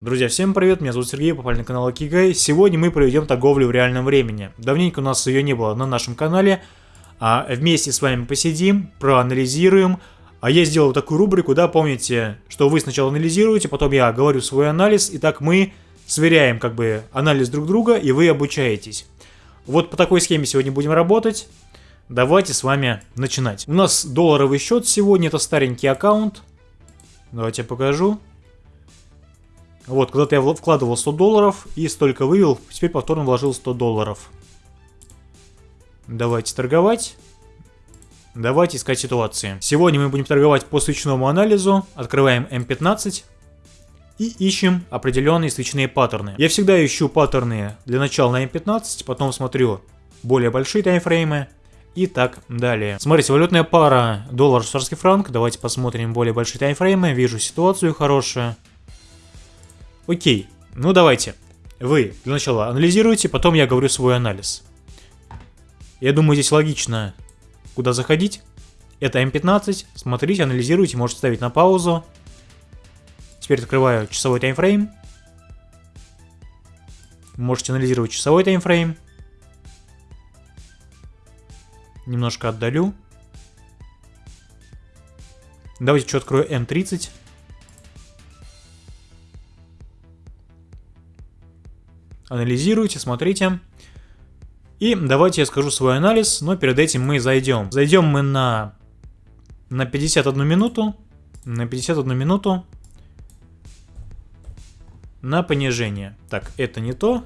Друзья, всем привет, меня зовут Сергей, попали на канал Акигай. Сегодня мы проведем торговлю в реальном времени. Давненько у нас ее не было на нашем канале. А вместе с вами посидим, проанализируем. А я сделал такую рубрику, да, помните, что вы сначала анализируете, потом я говорю свой анализ, и так мы сверяем как бы анализ друг друга, и вы обучаетесь. Вот по такой схеме сегодня будем работать. Давайте с вами начинать. У нас долларовый счет сегодня, это старенький аккаунт. Давайте я покажу. Вот, когда-то я вкладывал 100 долларов и столько вывел, теперь повторно вложил 100 долларов. Давайте торговать. Давайте искать ситуации. Сегодня мы будем торговать по свечному анализу. Открываем М15 и ищем определенные свечные паттерны. Я всегда ищу паттерны для начала на М15, потом смотрю более большие таймфреймы и так далее. Смотрите, валютная пара доллар-швейцарский франк. Давайте посмотрим более большие таймфреймы. Вижу ситуацию хорошую. Окей, ну давайте. Вы для начала анализируете, потом я говорю свой анализ. Я думаю, здесь логично, куда заходить. Это М15, смотрите, анализируйте, можете ставить на паузу. Теперь открываю часовой таймфрейм. Можете анализировать часовой таймфрейм. Немножко отдалю. Давайте еще открою М30. Анализируйте, смотрите. И давайте я скажу свой анализ, но перед этим мы зайдем. Зайдем мы на, на 51 минуту. На 51 минуту. На понижение. Так, это не то.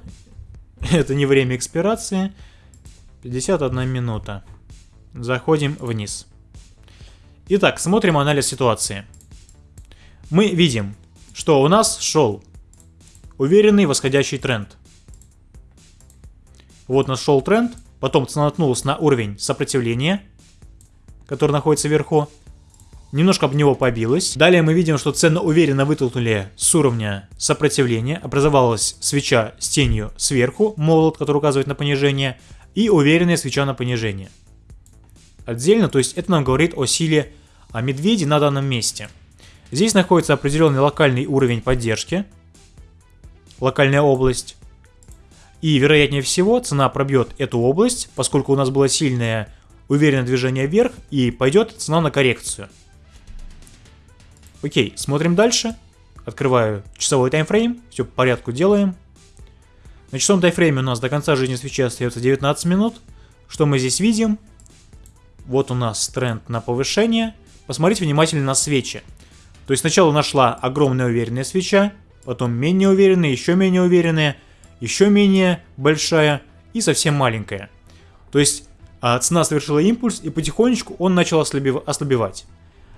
это не время экспирации. 51 минута. Заходим вниз. Итак, смотрим анализ ситуации. Мы видим, что у нас шел уверенный восходящий тренд. Вот нашел тренд, потом цена наткнулась на уровень сопротивления, который находится вверху. Немножко об него побилась. Далее мы видим, что цены уверенно вытолкнули с уровня сопротивления. Образовалась свеча с тенью сверху, молот, который указывает на понижение, и уверенная свеча на понижение. Отдельно, то есть это нам говорит о силе о медведе на данном месте. Здесь находится определенный локальный уровень поддержки, локальная область. И вероятнее всего цена пробьет эту область, поскольку у нас было сильное уверенное движение вверх и пойдет цена на коррекцию. Окей, смотрим дальше. Открываю часовой таймфрейм, все по порядку делаем. На часовом таймфрейме у нас до конца жизни свечи остается 19 минут. Что мы здесь видим? Вот у нас тренд на повышение. Посмотрите внимательно на свечи. То есть сначала нашла огромная уверенная свеча, потом менее уверенная, еще менее уверенная, еще менее большая и совсем маленькая. То есть а, цена совершила импульс и потихонечку он начал ослабев ослабевать.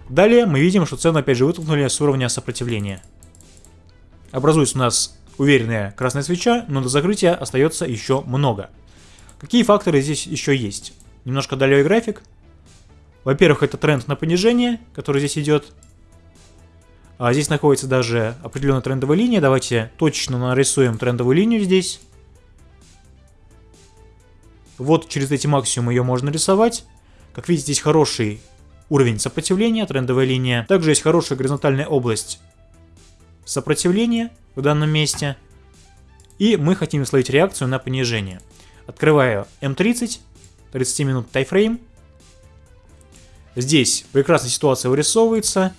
Далее мы видим, что цену опять же вытолкнули с уровня сопротивления. Образуется у нас уверенная красная свеча, но до закрытия остается еще много. Какие факторы здесь еще есть? Немножко далее график. Во-первых, это тренд на понижение, который здесь идет. А здесь находится даже определенная трендовая линия. Давайте точно нарисуем трендовую линию здесь. Вот через эти максимумы ее можно рисовать. Как видите, здесь хороший уровень сопротивления, трендовая линия. Также есть хорошая горизонтальная область сопротивления в данном месте. И мы хотим словить реакцию на понижение. Открываю М30, 30 минут тайфрейм. Здесь прекрасная ситуация вырисовывается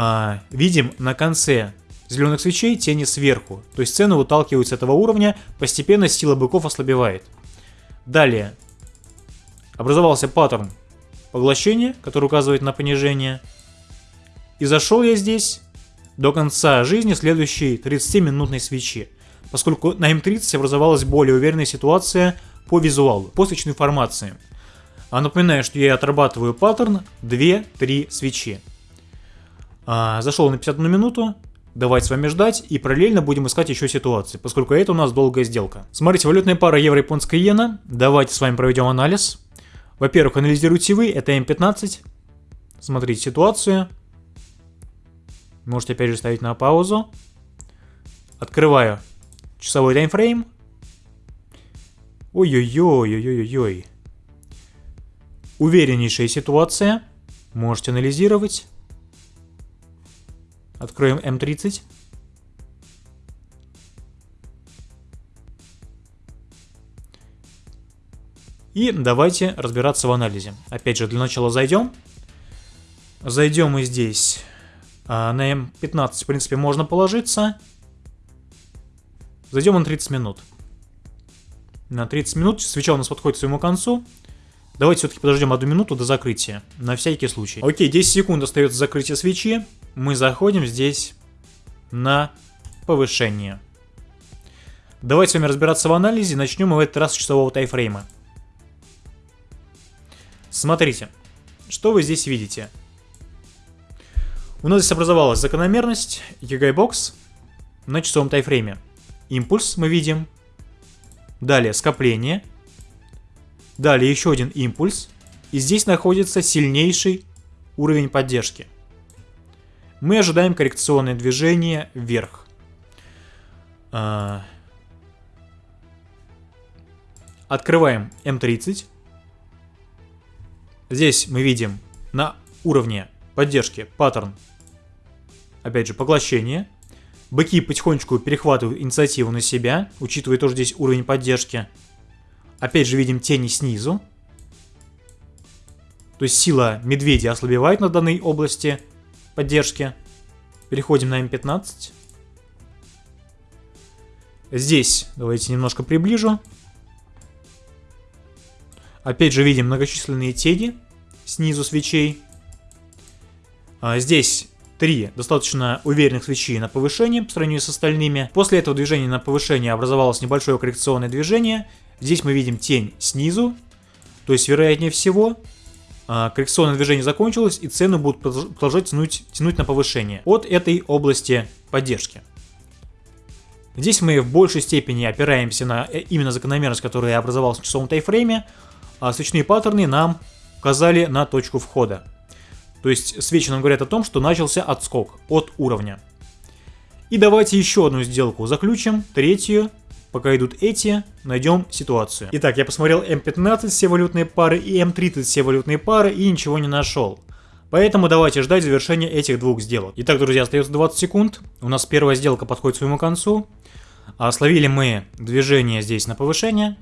а, видим на конце зеленых свечей тени сверху. То есть цены выталкиваются с этого уровня, постепенно сила быков ослабевает. Далее. Образовался паттерн поглощения, который указывает на понижение. И зашел я здесь до конца жизни следующей 30-минутной свечи. Поскольку на М30 образовалась более уверенная ситуация по визуалу, по свечной формации. А напоминаю, что я отрабатываю паттерн 2-3 свечи. А, зашел на 51 минуту, Давайте с вами ждать и параллельно будем искать еще ситуации, поскольку это у нас долгая сделка. Смотрите, валютная пара евро-японская иена. Давайте с вами проведем анализ. Во-первых, анализируйте вы, это М15. Смотрите ситуацию. Можете опять же ставить на паузу. Открываю часовой таймфрейм. Ой-ой-ой-ой-ой-ой. Увереннейшая ситуация. Можете анализировать. Откроем М30. И давайте разбираться в анализе. Опять же, для начала зайдем. Зайдем и здесь. А, на М15, в принципе, можно положиться. Зайдем на 30 минут. На 30 минут свеча у нас подходит к своему концу. Давайте все-таки подождем одну минуту до закрытия. На всякий случай. Окей, 10 секунд остается закрытие свечи. Мы заходим здесь на повышение. Давайте с вами разбираться в анализе. Начнем мы в этот раз с часового тайфрейма. Смотрите, что вы здесь видите. У нас здесь образовалась закономерность, Югай-бокс на часовом тайфрейме. Импульс мы видим. Далее скопление. Далее еще один импульс. И здесь находится сильнейший уровень поддержки. Мы ожидаем коррекционное движение вверх. А, открываем М30. Здесь мы видим на уровне поддержки паттерн, опять же, поглощение. Быки потихонечку перехватывают инициативу на себя, учитывая тоже здесь уровень поддержки. Опять же видим тени снизу. То есть сила медведя ослабевает на данной области поддержки. Переходим на М15. Здесь давайте немножко приближу. Опять же видим многочисленные тени снизу свечей. А здесь три достаточно уверенных свечи на повышение по сравнению с остальными. После этого движения на повышение образовалось небольшое коррекционное движение. Здесь мы видим тень снизу. То есть, вероятнее всего, коррекционное движение закончилось и цены будут продолжать тянуть, тянуть на повышение от этой области поддержки. Здесь мы в большей степени опираемся на э, именно закономерность, которая образовалась в часовом тайфрейме, а свечные паттерны нам указали на точку входа. То есть свечи нам говорят о том, что начался отскок от уровня. И давайте еще одну сделку заключим, третью. Пока идут эти, найдем ситуацию. Итак, я посмотрел М15 все валютные пары и М30 все валютные пары и ничего не нашел. Поэтому давайте ждать завершения этих двух сделок. Итак, друзья, остается 20 секунд. У нас первая сделка подходит к своему концу. А словили мы движение здесь на повышение.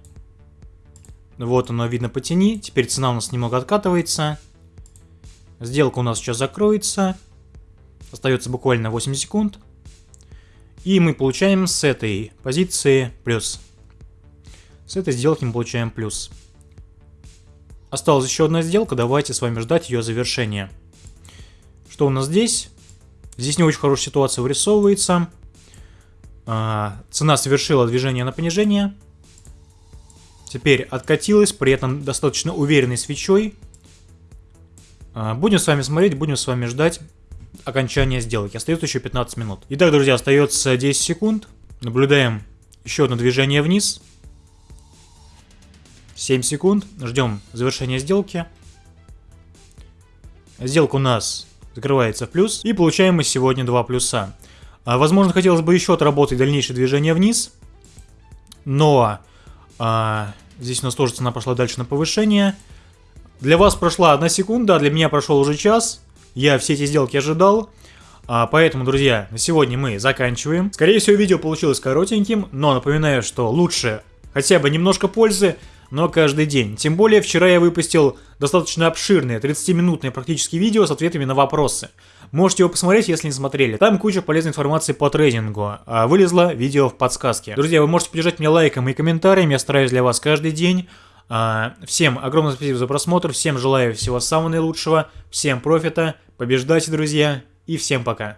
Вот оно видно по тени. Теперь цена у нас немного откатывается. Сделка у нас сейчас закроется. Остается буквально 8 секунд. И мы получаем с этой позиции плюс. С этой сделки мы получаем плюс. Осталась еще одна сделка, давайте с вами ждать ее завершения. Что у нас здесь? Здесь не очень хорошая ситуация вырисовывается. А, цена совершила движение на понижение. Теперь откатилась, при этом достаточно уверенной свечой. А, будем с вами смотреть, будем с вами ждать окончания сделки. Остается еще 15 минут. Итак, друзья, остается 10 секунд. Наблюдаем еще одно движение вниз. 7 секунд. Ждем завершения сделки. Сделка у нас закрывается в плюс. И получаем мы сегодня 2 плюса. А, возможно, хотелось бы еще отработать дальнейшее движение вниз. Но а, здесь у нас тоже цена пошла дальше на повышение. Для вас прошла одна секунда, а для меня прошел уже час. Я все эти сделки ожидал. А, поэтому, друзья, на сегодня мы заканчиваем. Скорее всего, видео получилось коротеньким, но напоминаю, что лучше хотя бы немножко пользы, но каждый день. Тем более, вчера я выпустил достаточно обширное, 30-минутное практически видео с ответами на вопросы. Можете его посмотреть, если не смотрели. Там куча полезной информации по трейдингу. А вылезло видео в подсказке. Друзья, вы можете поддержать меня лайком и комментарием, я стараюсь для вас каждый день. А, всем огромное спасибо за просмотр, всем желаю всего самого наилучшего, всем профита, побеждайте, друзья, и всем пока.